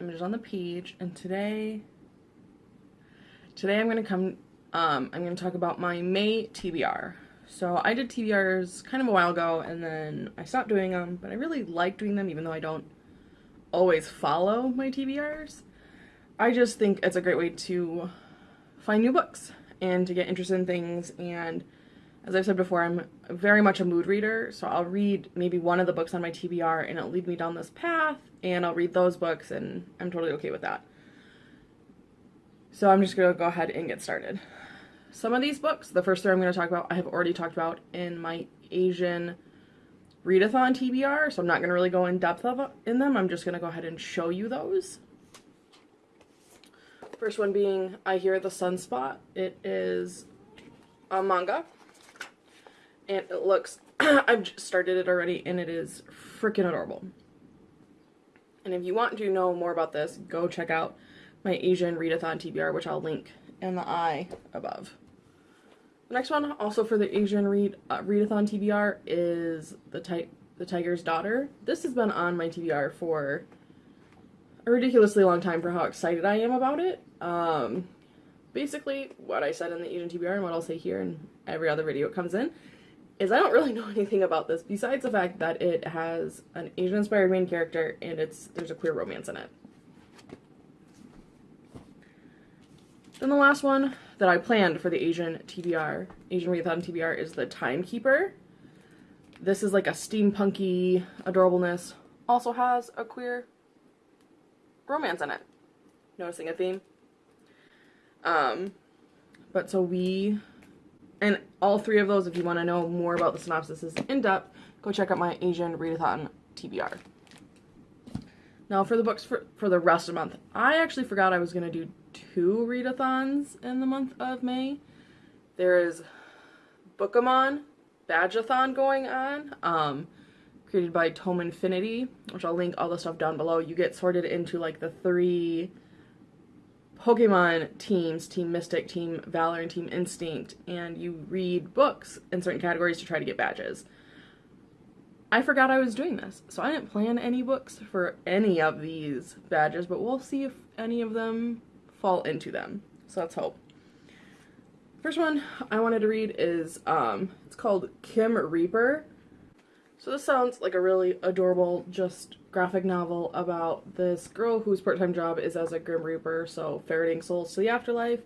images on the page, and today, today I'm going to come, um, I'm going to talk about my May TBR. So I did TBRs kind of a while ago, and then I stopped doing them, but I really like doing them even though I don't always follow my TBRs. I just think it's a great way to find new books and to get interested in things and as I've said before, I'm very much a mood reader, so I'll read maybe one of the books on my TBR and it'll lead me down this path, and I'll read those books, and I'm totally okay with that. So I'm just going to go ahead and get started. Some of these books, the first three I'm going to talk about, I have already talked about in my Asian readathon TBR, so I'm not going to really go in depth of, in them. I'm just going to go ahead and show you those. First one being I Hear the Sunspot. It is a manga and it looks I've started it already and it is freaking adorable. And if you want to know more about this, go check out my Asian readathon TBR, which I'll link in the eye above. The next one, also for the Asian read uh, readathon TBR, is the ti the Tiger's Daughter. This has been on my TBR for a ridiculously long time for how excited I am about it. Um, basically, what I said in the Asian TBR and what I'll say here in every other video it comes in is I don't really know anything about this besides the fact that it has an Asian inspired main character and it's there's a queer romance in it. Then the last one that I planned for the Asian TBR, Asian Readathon TBR, is the Timekeeper. This is like a steampunky adorableness. Also has a queer romance in it. Noticing a theme? Um, but so we and all three of those, if you want to know more about the synopsis in depth, go check out my Asian Readathon TBR. Now for the books for, for the rest of the month, I actually forgot I was going to do two readathons in the month of May. There is Bookamon Badgeathon going on, um, created by Tome Infinity, which I'll link all the stuff down below. You get sorted into like the three Pokemon teams, Team Mystic, Team Valor, and Team Instinct, and you read books in certain categories to try to get badges. I forgot I was doing this, so I didn't plan any books for any of these badges, but we'll see if any of them fall into them. So let's hope. First one I wanted to read is, um, it's called Kim Reaper. So this sounds like a really adorable, just graphic novel about this girl whose part-time job is as a Grim Reaper, so ferreting souls to the afterlife,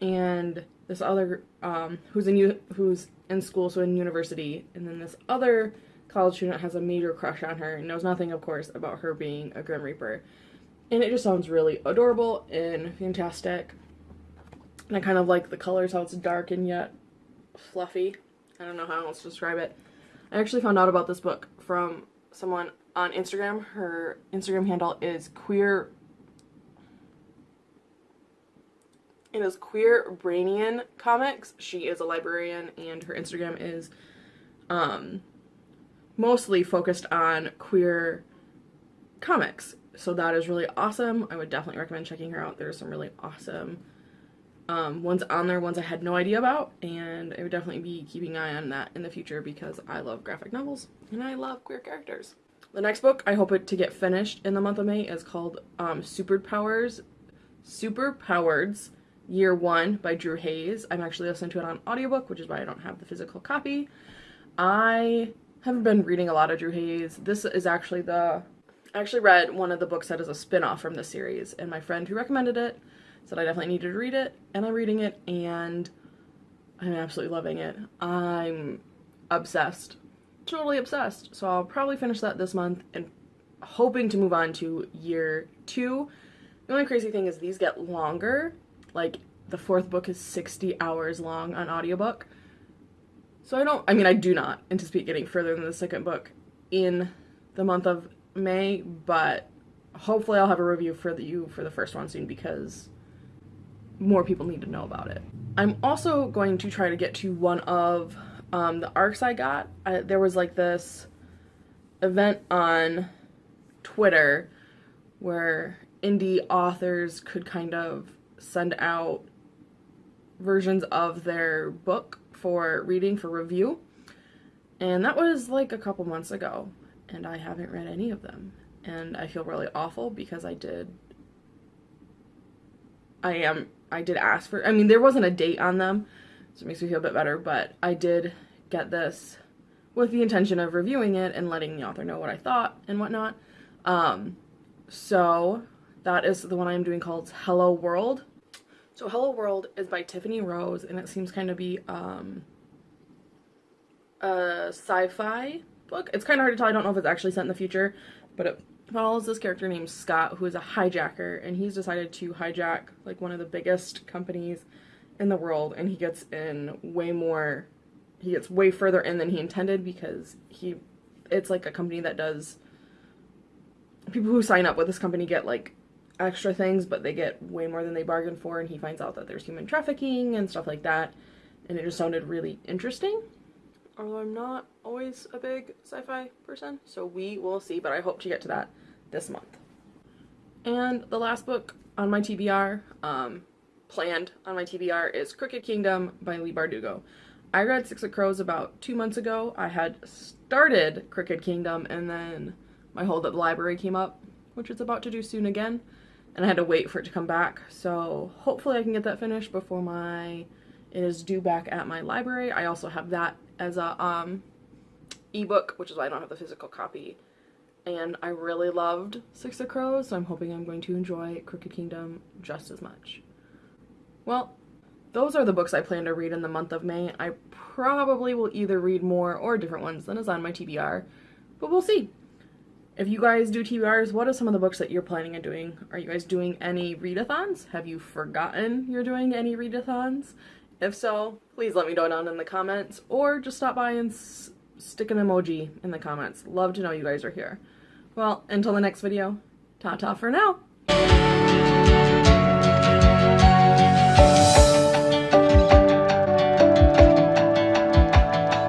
and this other, um, who's in who's in school, so in university, and then this other college student has a major crush on her and knows nothing, of course, about her being a Grim Reaper. And it just sounds really adorable and fantastic. And I kind of like the colors, how it's dark and yet fluffy. I don't know how else to describe it. I actually found out about this book from someone on Instagram. Her Instagram handle is queer. It is Queer Brainian Comics. She is a librarian and her Instagram is um, mostly focused on queer comics. So that is really awesome. I would definitely recommend checking her out. There's some really awesome um, ones on there, ones I had no idea about, and I would definitely be keeping an eye on that in the future because I love graphic novels and I love queer characters. The next book I hope it to get finished in the month of May is called um, Superpowers, Super Powereds Year 1 by Drew Hayes. I'm actually listening to it on audiobook, which is why I don't have the physical copy. I haven't been reading a lot of Drew Hayes. This is actually the I actually read one of the books that is a spin-off from the series, and my friend who recommended it said I definitely needed to read it, and I'm reading it, and I'm absolutely loving it. I'm obsessed. Totally obsessed. So I'll probably finish that this month and hoping to move on to year two. The only crazy thing is these get longer. Like the fourth book is 60 hours long on audiobook. So I don't, I mean, I do not anticipate getting further than the second book in the month of May, but hopefully I'll have a review for the, you for the first one soon because more people need to know about it. I'm also going to try to get to one of um, the arcs I got. I, there was like this event on Twitter where indie authors could kind of send out versions of their book for reading for review. And that was like a couple months ago, and I haven't read any of them. and I feel really awful because I did I am I did ask for I mean there wasn't a date on them so it makes me feel a bit better but I did get this with the intention of reviewing it and letting the author know what I thought and whatnot. Um so that is the one I'm doing called Hello World. So Hello World is by Tiffany Rose and it seems kind of be um a sci-fi book. It's kind of hard to tell. I don't know if it's actually set in the future but it follows this character named Scott who is a hijacker and he's decided to hijack like one of the biggest companies in the world and he gets in way more he gets way further in than he intended because he it's like a company that does people who sign up with this company get like extra things but they get way more than they bargained for and he finds out that there's human trafficking and stuff like that and it just sounded really interesting although I'm not always a big sci-fi person, so we will see, but I hope to get to that this month. And the last book on my TBR, um, planned on my TBR, is Crooked Kingdom by Leigh Bardugo. I read Six of Crows about two months ago. I had started Crooked Kingdom, and then my hold at the library came up, which it's about to do soon again, and I had to wait for it to come back, so hopefully I can get that finished before my it is due back at my library. I also have that as a um, ebook, which is why I don't have the physical copy. And I really loved Six of Crows, so I'm hoping I'm going to enjoy Crooked Kingdom just as much. Well, those are the books I plan to read in the month of May. I probably will either read more or different ones than is on my TBR, but we'll see. If you guys do TBRs, what are some of the books that you're planning on doing? Are you guys doing any readathons? Have you forgotten you're doing any readathons? If so, please let me know down in the comments or just stop by and stick an emoji in the comments. Love to know you guys are here. Well, until the next video, ta-ta for now.